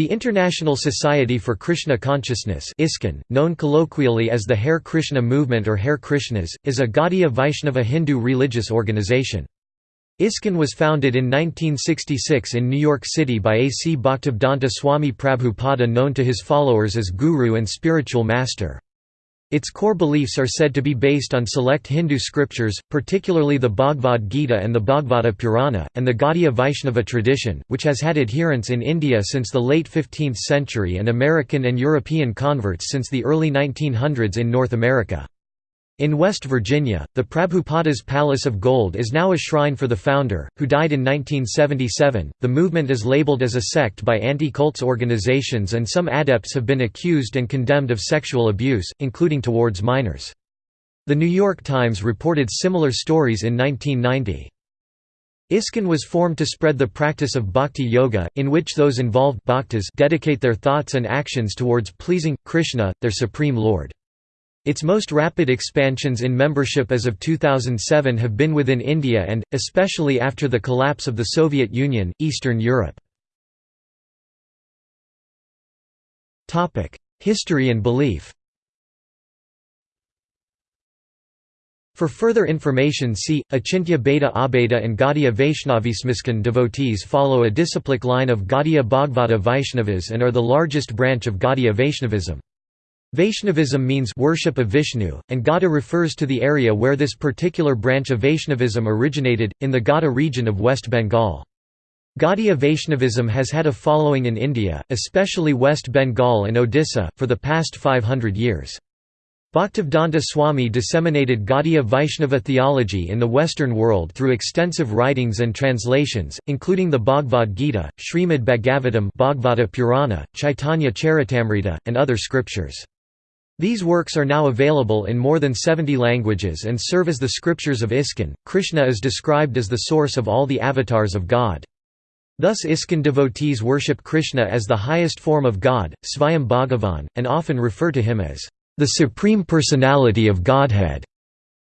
The International Society for Krishna Consciousness ISKCON, known colloquially as the Hare Krishna Movement or Hare Krishnas, is a Gaudiya Vaishnava Hindu religious organization. ISKCON was founded in 1966 in New York City by A. C. Bhaktivedanta Swami Prabhupada known to his followers as Guru and Spiritual Master. Its core beliefs are said to be based on select Hindu scriptures, particularly the Bhagavad Gita and the Bhagavata Purana, and the Gaudiya Vaishnava tradition, which has had adherents in India since the late 15th century and American and European converts since the early 1900s in North America. In West Virginia, the Prabhupada's Palace of Gold is now a shrine for the founder, who died in 1977. The movement is labeled as a sect by anti cults organizations, and some adepts have been accused and condemned of sexual abuse, including towards minors. The New York Times reported similar stories in 1990. ISKCON was formed to spread the practice of bhakti yoga, in which those involved bhaktas dedicate their thoughts and actions towards pleasing, Krishna, their supreme lord. Its most rapid expansions in membership as of 2007 have been within India and, especially after the collapse of the Soviet Union, Eastern Europe. History and belief For further information see, Achintya Bheda Abheda and Gaudiya Vaishnavism ISKCON devotees follow a disciplic line of Gaudiya Bhagavata Vaishnavas and are the largest branch of Gaudiya Vaishnavism. Vaishnavism means worship of Vishnu, and Gauda refers to the area where this particular branch of Vaishnavism originated, in the Gauda region of West Bengal. Gaudiya Vaishnavism has had a following in India, especially West Bengal and Odisha, for the past 500 years. Bhaktivedanta Swami disseminated Gaudiya Vaishnava theology in the Western world through extensive writings and translations, including the Bhagavad Gita, Srimad Bhagavatam Bhagavata Purana, Chaitanya Charitamrita, and other scriptures. These works are now available in more than 70 languages and serve as the scriptures of ISKCON. Krishna is described as the source of all the avatars of God. Thus ISKCON devotees worship Krishna as the highest form of God, Svayam Bhagavan, and often refer to him as the Supreme Personality of Godhead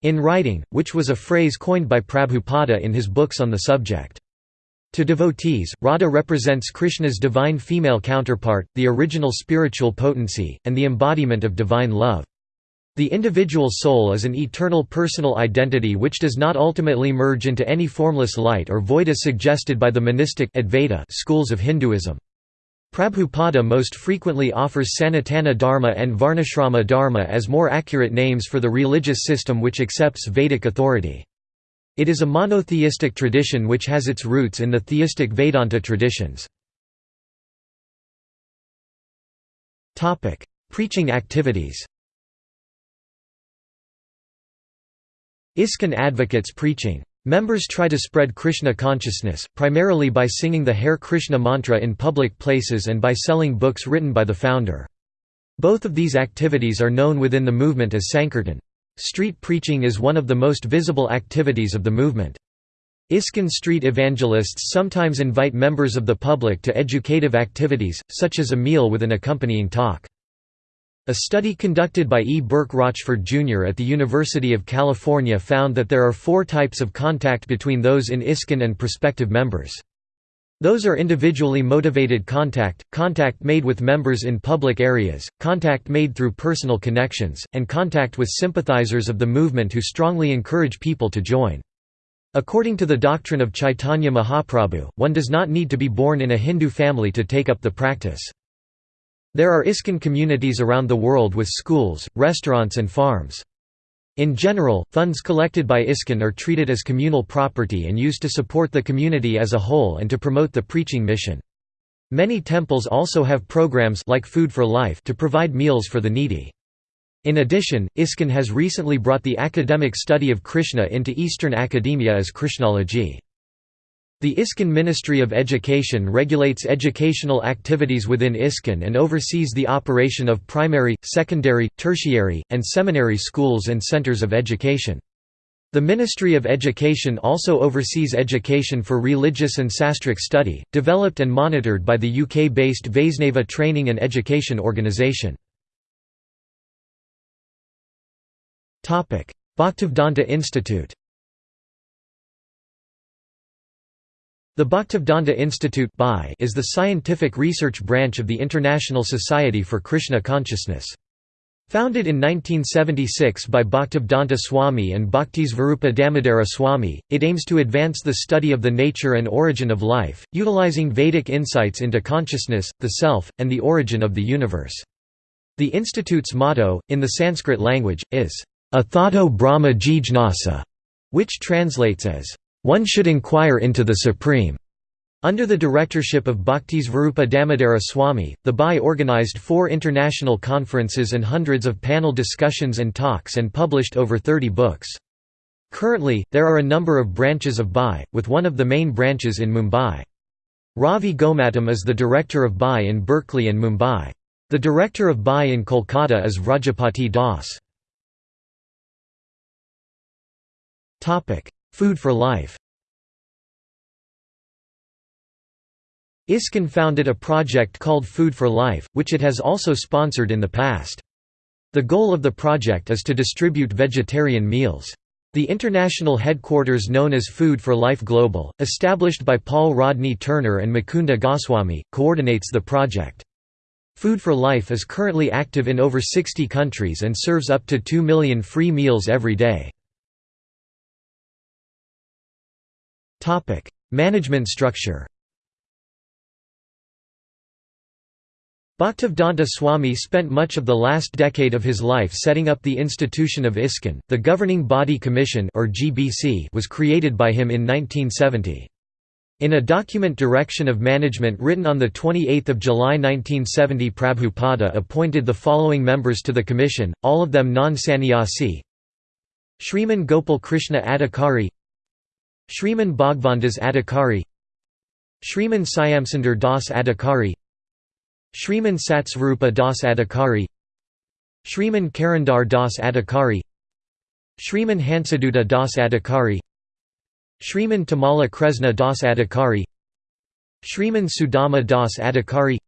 in writing, which was a phrase coined by Prabhupada in his books on the subject. To devotees, Radha represents Krishna's divine female counterpart, the original spiritual potency, and the embodiment of divine love. The individual soul is an eternal personal identity which does not ultimately merge into any formless light or void as suggested by the monistic Advaita schools of Hinduism. Prabhupada most frequently offers Sanatana Dharma and Varnashrama Dharma as more accurate names for the religious system which accepts Vedic authority. It is a monotheistic tradition which has its roots in the theistic Vedanta traditions. Preaching activities ISKCON advocates preaching. Members try to spread Krishna consciousness, primarily by singing the Hare Krishna mantra in public places and by selling books written by the founder. Both of these activities are known within the movement as Sankirtan. Street preaching is one of the most visible activities of the movement. ISKCON street evangelists sometimes invite members of the public to educative activities, such as a meal with an accompanying talk. A study conducted by E. Burke Rochford Jr. at the University of California found that there are four types of contact between those in ISKCON and prospective members. Those are individually motivated contact, contact made with members in public areas, contact made through personal connections, and contact with sympathizers of the movement who strongly encourage people to join. According to the doctrine of Chaitanya Mahaprabhu, one does not need to be born in a Hindu family to take up the practice. There are ISKCON communities around the world with schools, restaurants and farms. In general, funds collected by ISKCON are treated as communal property and used to support the community as a whole and to promote the preaching mission. Many temples also have programs like Food for Life to provide meals for the needy. In addition, ISKCON has recently brought the academic study of Krishna into Eastern academia as Krishnology. The ISKCON Ministry of Education regulates educational activities within ISKCON and oversees the operation of primary, secondary, tertiary, and seminary schools and centers of education. The Ministry of Education also oversees education for religious and sastric study, developed and monitored by the UK-based Vaisnava Training and Education Organisation. Bhaktivedanta Institute The Bhaktivedanta Institute is the scientific research branch of the International Society for Krishna Consciousness. Founded in 1976 by Bhaktivedanta Swami and Bhaktisvarupa Damodara Swami, it aims to advance the study of the nature and origin of life, utilizing Vedic insights into consciousness, the self, and the origin of the universe. The institute's motto, in the Sanskrit language, is, Athato Brahma Jijnasa, which translates as, one should inquire into the Supreme. Under the directorship of Bhaktisvarupa Damodara Swami, the BAI organized four international conferences and hundreds of panel discussions and talks and published over 30 books. Currently, there are a number of branches of BAI, with one of the main branches in Mumbai. Ravi Gomatam is the director of BAI in Berkeley and Mumbai. The director of BAI in Kolkata is Vrajapati Das. Food for Life ISKCON founded a project called Food for Life, which it has also sponsored in the past. The goal of the project is to distribute vegetarian meals. The international headquarters known as Food for Life Global, established by Paul Rodney Turner and Mukunda Goswami, coordinates the project. Food for Life is currently active in over 60 countries and serves up to 2 million free meals every day. Topic: Management structure. Bhaktivedanta Swami spent much of the last decade of his life setting up the institution of ISKCON. The Governing Body Commission or GBC was created by him in 1970. In a document Direction of Management written on 28 July 1970 Prabhupada appointed the following members to the commission, all of them non-sannyasi Shriman Gopal Krishna Adhikari Shriman Bhagwandas Adhikari Shriman Syamsundar Das Adhikari Shriman Satsvarupa Das Adhikari Shriman Karandar Das Adhikari Shriman Hansaduta Das Adhikari Shriman Tamala Kresna Das Adhikari Shriman Sudama Das Adhikari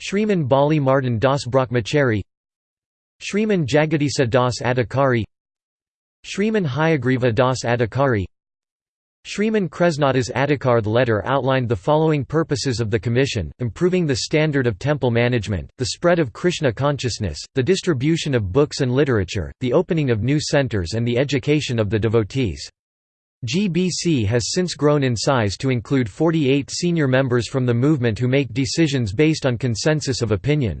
Shriman Bali Mardan Das Brahmachari Shriman Jagadisa Das Adhikari Shriman Hayagriva Das Adhikari Shriman Kresnadas Adhikar letter outlined the following purposes of the Commission, improving the standard of temple management, the spread of Krishna consciousness, the distribution of books and literature, the opening of new centers and the education of the devotees. GBC has since grown in size to include 48 senior members from the movement who make decisions based on consensus of opinion.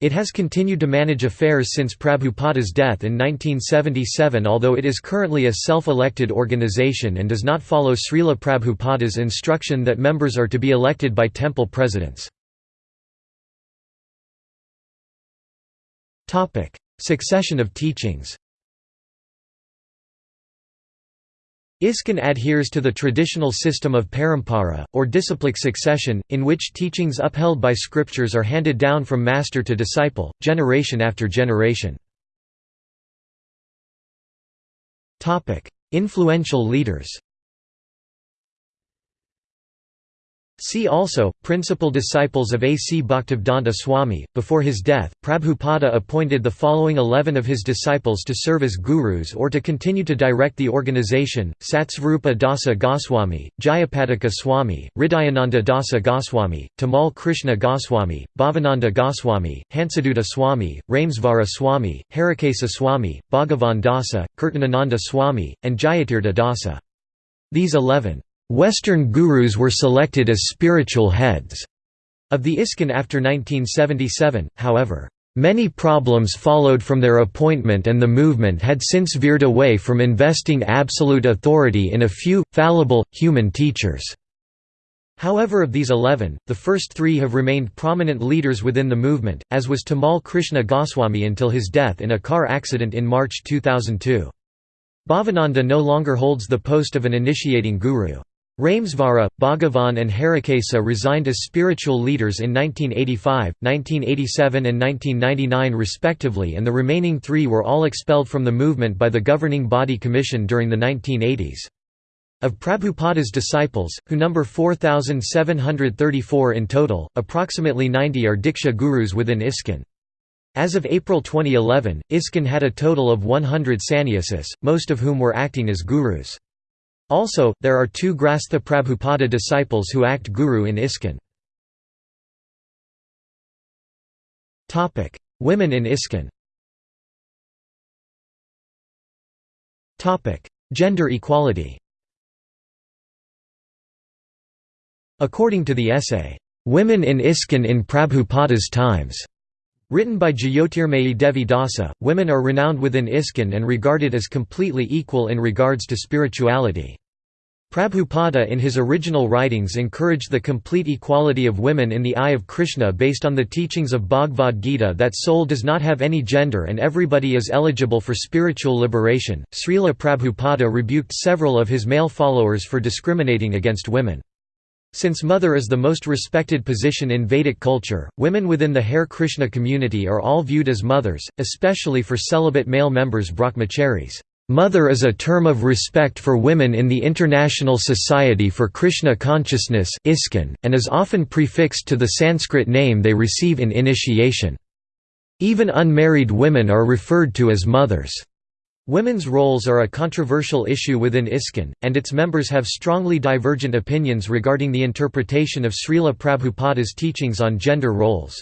It has continued to manage affairs since Prabhupada's death in 1977 although it is currently a self-elected organization and does not follow Srila Prabhupada's instruction that members are to be elected by temple presidents. Succession of teachings ISKCON adheres to the traditional system of parampara, or disciplic succession, in which teachings upheld by scriptures are handed down from master to disciple, generation after generation. Influential leaders See also, principal disciples of A. C. Bhaktivedanta Swami. Before his death, Prabhupada appointed the following eleven of his disciples to serve as gurus or to continue to direct the organization Satsvarupa Dasa Goswami, Jayapataka Swami, Hridayananda Dasa Goswami, Tamal Krishna Goswami, Bhavananda Goswami, Hansaduta Swami, Ramesvara Swami, Harikesa Swami, Bhagavan Dasa, Kirtanananda Swami, and Jayatirtha Dasa. These eleven Western gurus were selected as spiritual heads of the ISKCON after 1977, however. Many problems followed from their appointment and the movement had since veered away from investing absolute authority in a few, fallible, human teachers. However of these eleven, the first three have remained prominent leaders within the movement, as was Tamal Krishna Goswami until his death in a car accident in March 2002. Bhavananda no longer holds the post of an initiating guru. Ramesvara, Bhagavan and Harikesa resigned as spiritual leaders in 1985, 1987 and 1999 respectively and the remaining three were all expelled from the movement by the governing body commission during the 1980s. Of Prabhupada's disciples, who number 4,734 in total, approximately 90 are Diksha gurus within ISKCON. As of April 2011, ISKCON had a total of 100 sannyasis, most of whom were acting as gurus. Also, there are two Grastha Prabhupada disciples who act guru in ISKCON. Women in ISKCON Gender equality. According to the essay, "'Women in ISKCON in Prabhupada's Times' Written by Jyotirmayi Devi Dasa, women are renowned within ISKCON and regarded as completely equal in regards to spirituality. Prabhupada in his original writings encouraged the complete equality of women in the eye of Krishna based on the teachings of Bhagavad Gita that soul does not have any gender and everybody is eligible for spiritual liberation. Srila Prabhupada rebuked several of his male followers for discriminating against women. Since mother is the most respected position in Vedic culture, women within the Hare Krishna community are all viewed as mothers, especially for celibate male members brahmacharis. Mother is a term of respect for women in the International Society for Krishna Consciousness and is often prefixed to the Sanskrit name they receive in initiation. Even unmarried women are referred to as mothers. Women's roles are a controversial issue within ISKCON, and its members have strongly divergent opinions regarding the interpretation of Srila Prabhupada's teachings on gender roles.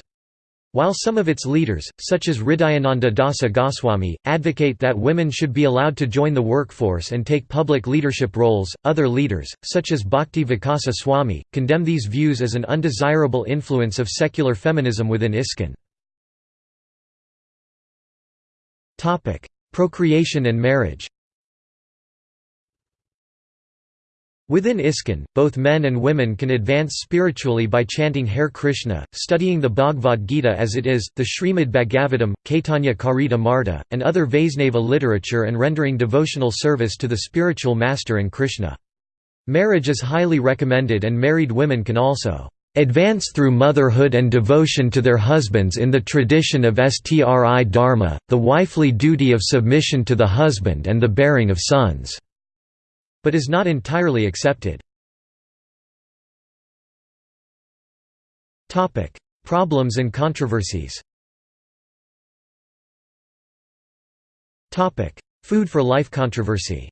While some of its leaders, such as Hridayananda Dasa Goswami, advocate that women should be allowed to join the workforce and take public leadership roles, other leaders, such as Bhakti Vikasa Swami, condemn these views as an undesirable influence of secular feminism within ISKCON. Procreation and marriage Within ISKCON, both men and women can advance spiritually by chanting Hare Krishna, studying the Bhagavad Gita as it is, the Srimad Bhagavatam, Caitanya Charitamrita, and other Vaisnava literature and rendering devotional service to the spiritual master and Krishna. Marriage is highly recommended and married women can also advance through motherhood and devotion to their husbands in the tradition of Stri Dharma, the wifely duty of submission to the husband and the bearing of sons but is not entirely accepted. Problems and controversies Food for life controversy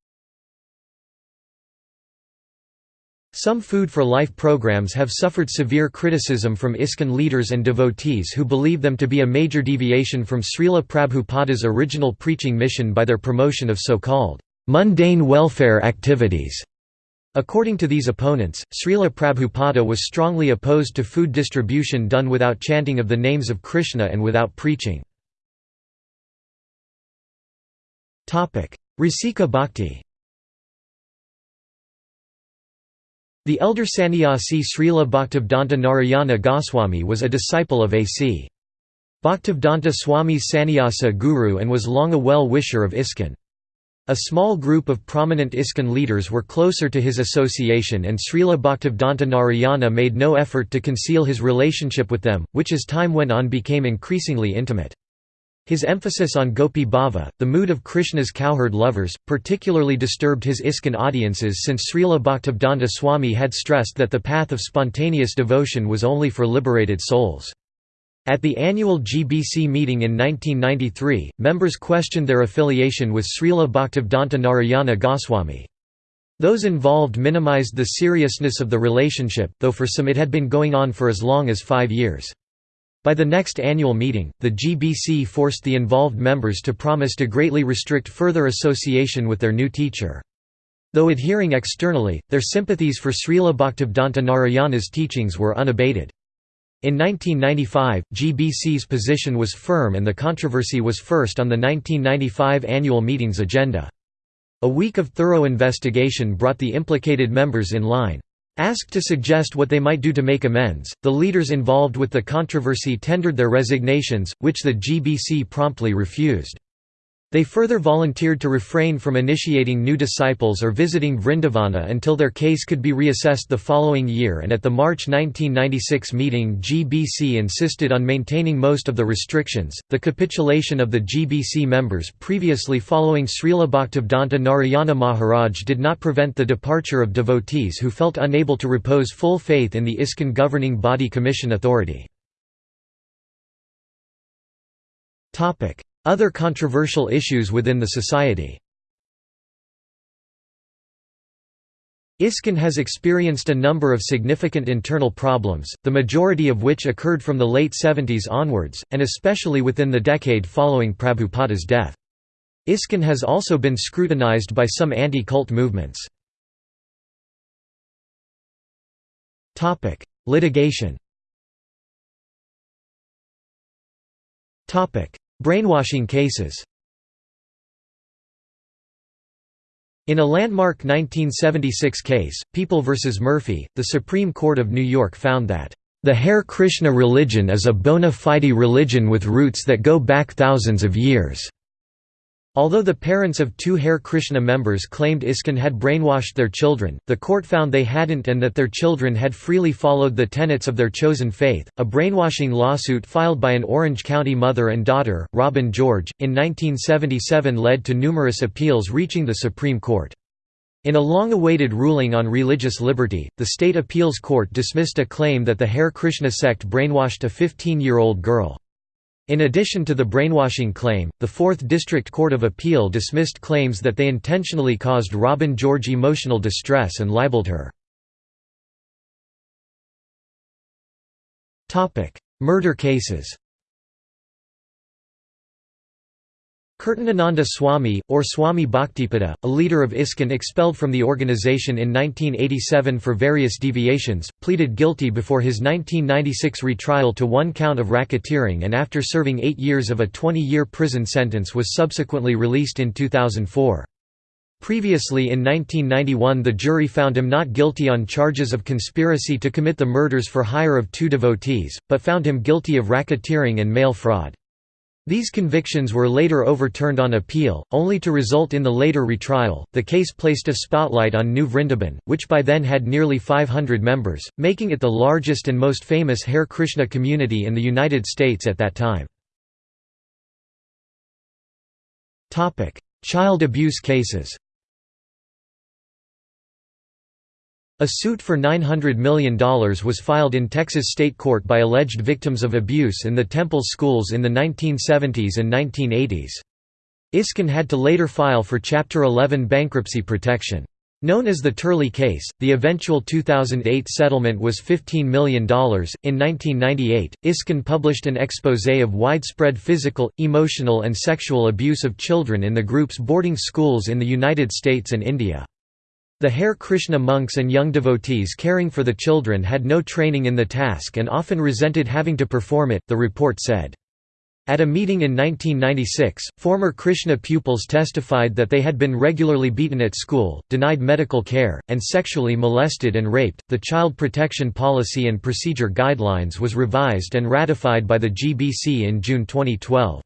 Some Food for Life programs have suffered severe criticism from ISKCON leaders and devotees who believe them to be a major deviation from Srila Prabhupada's original preaching mission by their promotion of so-called mundane welfare activities. According to these opponents, Srila Prabhupada was strongly opposed to food distribution done without chanting of the names of Krishna and without preaching. Rasika Bhakti The elder sannyasi Srila Bhaktivedanta Narayana Goswami was a disciple of A.C. Bhaktivedanta Swami's sannyasa guru and was long a well-wisher of ISKCON. A small group of prominent ISKCON leaders were closer to his association and Srila Bhaktivedanta Narayana made no effort to conceal his relationship with them, which as time went on became increasingly intimate. His emphasis on Gopi Bhava, the mood of Krishna's cowherd lovers, particularly disturbed his ISKCON audiences since Srila Bhaktivedanta Swami had stressed that the path of spontaneous devotion was only for liberated souls. At the annual GBC meeting in 1993, members questioned their affiliation with Srila Bhaktivedanta Narayana Goswami. Those involved minimized the seriousness of the relationship, though for some it had been going on for as long as five years. By the next annual meeting, the GBC forced the involved members to promise to greatly restrict further association with their new teacher. Though adhering externally, their sympathies for Srila Bhaktivedanta Narayana's teachings were unabated. In 1995, GBC's position was firm and the controversy was first on the 1995 annual meeting's agenda. A week of thorough investigation brought the implicated members in line. Asked to suggest what they might do to make amends, the leaders involved with the controversy tendered their resignations, which the GBC promptly refused. They further volunteered to refrain from initiating new disciples or visiting Vrindavana until their case could be reassessed the following year and at the March 1996 meeting GBC insisted on maintaining most of the restrictions. The capitulation of the GBC members previously following Srila Bhaktivedanta Narayana Maharaj did not prevent the departure of devotees who felt unable to repose full faith in the ISKCON governing body commission authority. Other controversial issues within the society ISKCON has experienced a number of significant internal problems, the majority of which occurred from the late 70s onwards, and especially within the decade following Prabhupada's death. ISKCON has also been scrutinized by some anti-cult movements. Litigation Brainwashing cases In a landmark 1976 case, People v. Murphy, the Supreme Court of New York found that, "...the Hare Krishna religion is a bona fide religion with roots that go back thousands of years." Although the parents of two Hare Krishna members claimed ISKCON had brainwashed their children, the court found they hadn't and that their children had freely followed the tenets of their chosen faith. A brainwashing lawsuit filed by an Orange County mother and daughter, Robin George, in 1977 led to numerous appeals reaching the Supreme Court. In a long-awaited ruling on religious liberty, the state appeals court dismissed a claim that the Hare Krishna sect brainwashed a 15-year-old girl. In addition to the brainwashing claim, the Fourth District Court of Appeal dismissed claims that they intentionally caused Robin George emotional distress and libeled her. Murder cases Kirtanananda Swami, or Swami Bhaktipada, a leader of ISKCON expelled from the organization in 1987 for various deviations, pleaded guilty before his 1996 retrial to one count of racketeering and after serving eight years of a 20-year prison sentence was subsequently released in 2004. Previously in 1991 the jury found him not guilty on charges of conspiracy to commit the murders for hire of two devotees, but found him guilty of racketeering and mail fraud. These convictions were later overturned on appeal, only to result in the later retrial. The case placed a spotlight on New Vrindaban, which by then had nearly 500 members, making it the largest and most famous Hare Krishna community in the United States at that time. Child abuse cases A suit for $900 million was filed in Texas state court by alleged victims of abuse in the temple schools in the 1970s and 1980s. ISKCON had to later file for Chapter 11 bankruptcy protection. Known as the Turley case, the eventual 2008 settlement was $15 million. In 1998, ISKCON published an expose of widespread physical, emotional, and sexual abuse of children in the group's boarding schools in the United States and India. The Hare Krishna monks and young devotees caring for the children had no training in the task and often resented having to perform it, the report said. At a meeting in 1996, former Krishna pupils testified that they had been regularly beaten at school, denied medical care, and sexually molested and raped. The Child Protection Policy and Procedure Guidelines was revised and ratified by the GBC in June 2012.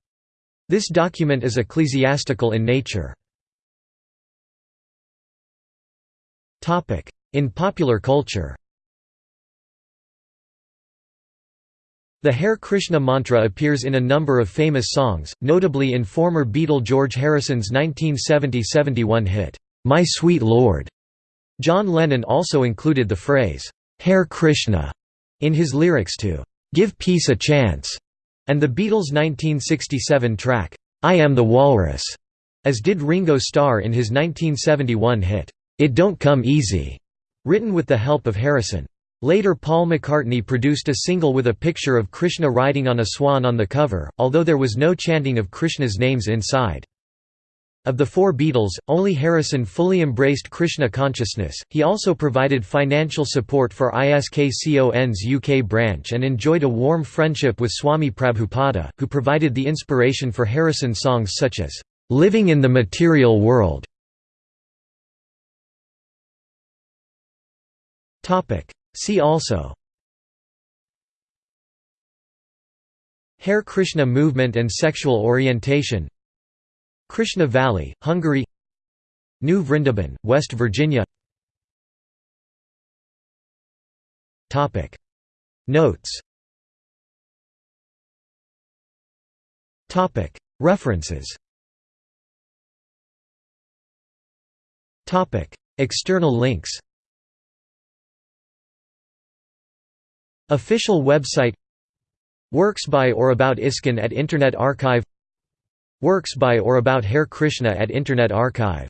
This document is ecclesiastical in nature. In popular culture. The Hare Krishna mantra appears in a number of famous songs, notably in former Beatle George Harrison's 1970–71 hit, "'My Sweet Lord'". John Lennon also included the phrase, "'Hare Krishna' in his lyrics to "'Give Peace a Chance' and the Beatles' 1967 track, "'I Am the Walrus' as did Ringo Starr in his 1971 hit, it Don't Come Easy, written with the help of Harrison. Later Paul McCartney produced a single with a picture of Krishna riding on a swan on the cover, although there was no chanting of Krishna's names inside. Of the four Beatles, only Harrison fully embraced Krishna consciousness. He also provided financial support for ISKCON's UK branch and enjoyed a warm friendship with Swami Prabhupada, who provided the inspiration for Harrison songs such as Living in the Material World Topic. See also Hare Krishna movement and sexual orientation Krishna Valley, Hungary New Vrindaban, West Virginia Topic. Notes Topic. References Topic. External links Official website Works by or about ISKCON at Internet Archive Works by or about Hare Krishna at Internet Archive